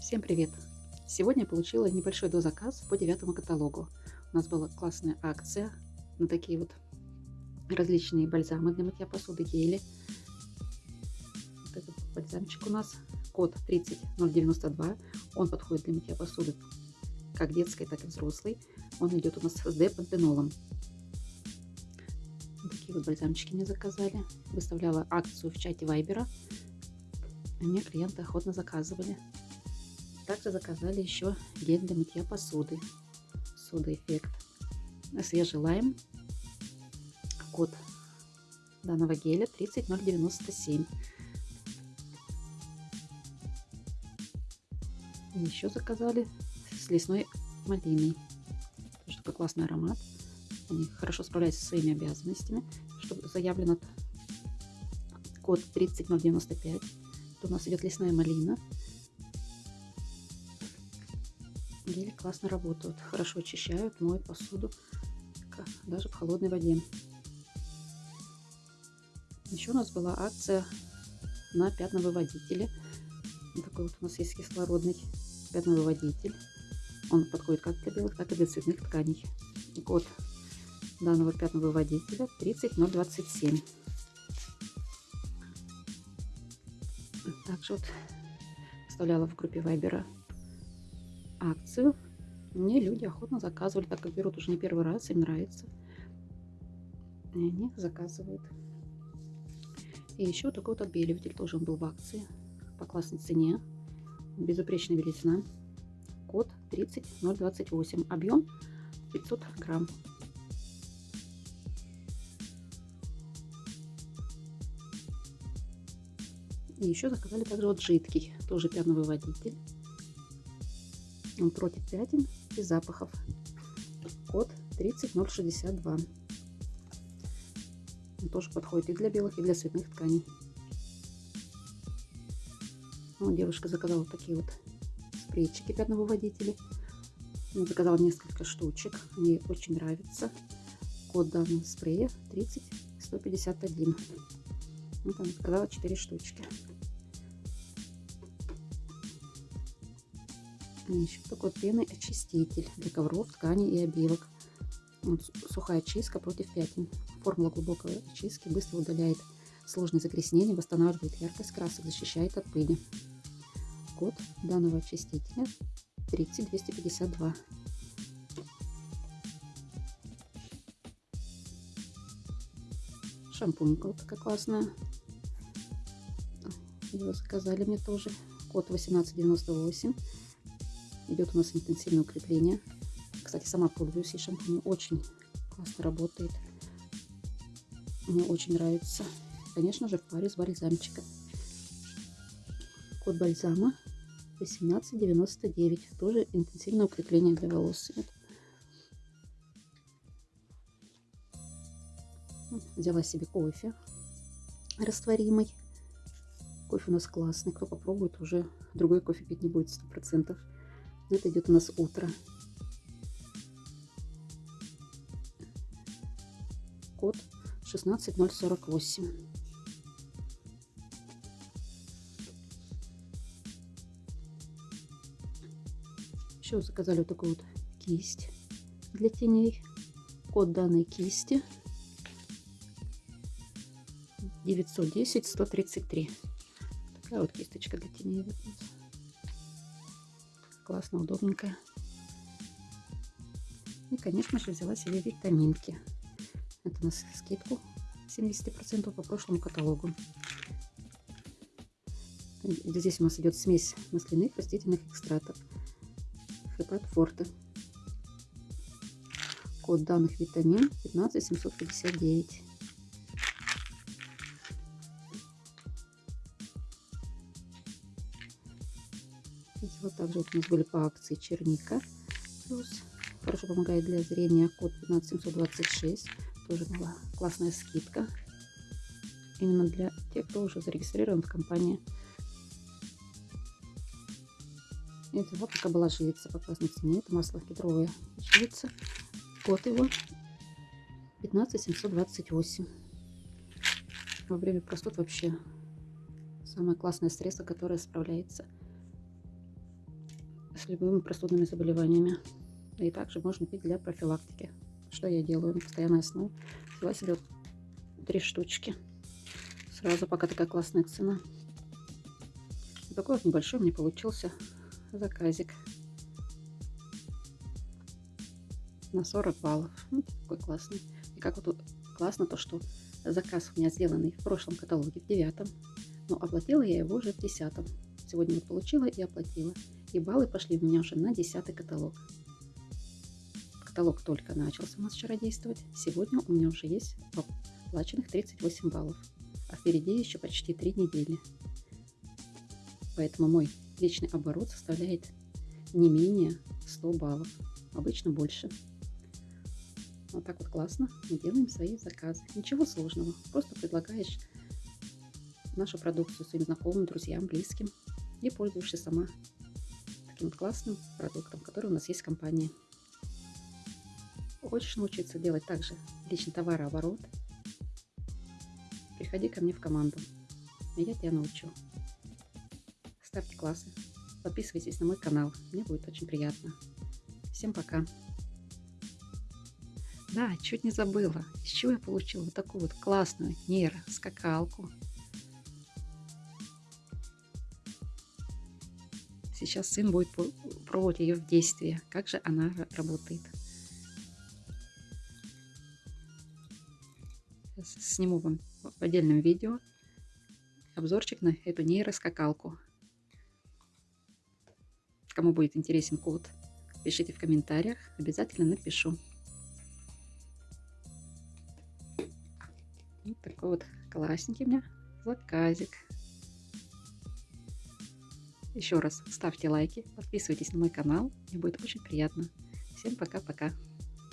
Всем привет! Сегодня я получила небольшой дозаказ по девятому каталогу. У нас была классная акция на такие вот различные бальзамы для мытья посуды, гели. Вот этот бальзамчик у нас, код 30092. Он подходит для мытья посуды как детской, так и взрослой. Он идет у нас с D-пантенолом. Такие вот бальзамчики мне заказали. Выставляла акцию в чате Вайбера. Мне клиенты охотно заказывали. Также заказали еще гель для мытья посуды. Сода эффект. Свежий лайм. Код данного геля 30097. Еще заказали с лесной малиной. Тоже такой классный аромат. Они хорошо справляются со своими обязанностями. Чтобы заявлено код 30095. То у нас идет лесная малина. Гели классно работают, хорошо очищают, моют посуду, даже в холодной воде. Еще у нас была акция на пятновыводителе. Такой вот у нас есть кислородный пятновыводитель. Он подходит как для белых, так и для цветных тканей. Код данного пятновыводителя 30027. Также вот вставляла в группе Вайбера акцию. Мне люди охотно заказывали, так как берут уже не первый раз, им нравится. И они заказывают. И еще такой вот отбеливатель, тоже он был в акции по классной цене. Безупречная белизна. Код 30028. Объем 500 грамм. И еще заказали также вот жидкий, тоже пятновыводитель против пятен и запахов. Код 30062. Он тоже подходит и для белых, и для цветных тканей. Вот девушка заказала такие вот спрейчики пятновыводители. Я заказала несколько штучек. Мне очень нравится. Код данного спрея 30151. Вот она заказала 4 штучки. Еще такой пенный очиститель для ковров, тканей и обивок. Вот, сухая чистка против пятен. Формула глубокой очистки быстро удаляет сложные загрязнения, восстанавливает яркость красок, защищает от пыли. Код данного очистителя 30252. Шампунька вот такая классная. Его заказали мне тоже. Код 1898 идет у нас интенсивное укрепление. Кстати, сама пользуюсь и шампунь очень классно работает. Мне очень нравится. Конечно же, в паре с бальзамчиком. Код бальзама 1899. Тоже интенсивное укрепление для волос. Взяла себе кофе растворимый. Кофе у нас классный. Кто попробует, уже другой кофе пить не будет 100%. Это идет у нас утро. Код 16048. Еще заказали вот такую вот кисть для теней. Код данной кисти 910 133. Такая вот кисточка для теней классно, удобненькая. И, конечно же, взяла себе витаминки. Это у нас скидку 70% по прошлому каталогу. Здесь у нас идет смесь масляных растительных экстратов. Хепат Форте. Код данных витамин 15759. Вот также вот у нас были по акции черника. Плюс хорошо помогает для зрения код 15726. Тоже была классная скидка. Именно для тех, кто уже зарегистрирован в компании. Это вот пока была живица по классной цене. Это масло кедровое живица. Код его 15728. Во время простуд вообще самое классное средство, которое справляется с любыми простудными заболеваниями. И также можно пить для профилактики. Что я делаю на постоянной основе? Взяла себе три штучки. Сразу, пока такая классная цена. Такой вот небольшой мне получился заказик. На 40 баллов. Ну, такой классный. И как вот классно то, что заказ у меня сделанный в прошлом каталоге, в девятом. Но оплатила я его уже в десятом. Сегодня вот получила и оплатила. И баллы пошли у меня уже на десятый каталог. Каталог только начался у нас вчера действовать. Сегодня у меня уже есть оплаченных 38 баллов. А впереди еще почти 3 недели. Поэтому мой личный оборот составляет не менее 100 баллов. Обычно больше. Вот так вот классно мы делаем свои заказы. Ничего сложного. Просто предлагаешь нашу продукцию своим знакомым, друзьям, близким и пользуешься сама таким классным продуктом, который у нас есть в компании. Хочешь научиться делать также личный товарооборот? Приходи ко мне в команду, и я тебя научу. Ставьте классы, подписывайтесь на мой канал, мне будет очень приятно. Всем пока! Да, чуть не забыла, с чего я получила вот такую вот классную нейроскакалку. Сейчас сын будет пробовать ее в действии, как же она работает. сниму вам в отдельном видео обзорчик на эту нейроскакалку. Кому будет интересен код, пишите в комментариях, обязательно напишу. Вот такой вот классненький у меня заказик. Еще раз ставьте лайки, подписывайтесь на мой канал, мне будет очень приятно. Всем пока-пока.